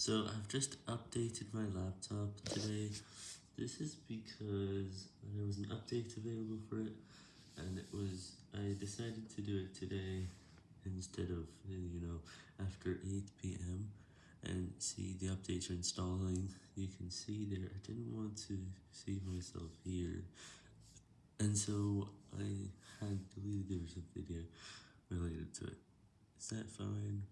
So I've just updated my laptop today. This is because there was an update available for it, and it was, I decided to do it today instead of, you know, after 8pm, and see the updates are installing, you can see there, I didn't want to see myself here, and so I had deleted the video related to it. Is that fine?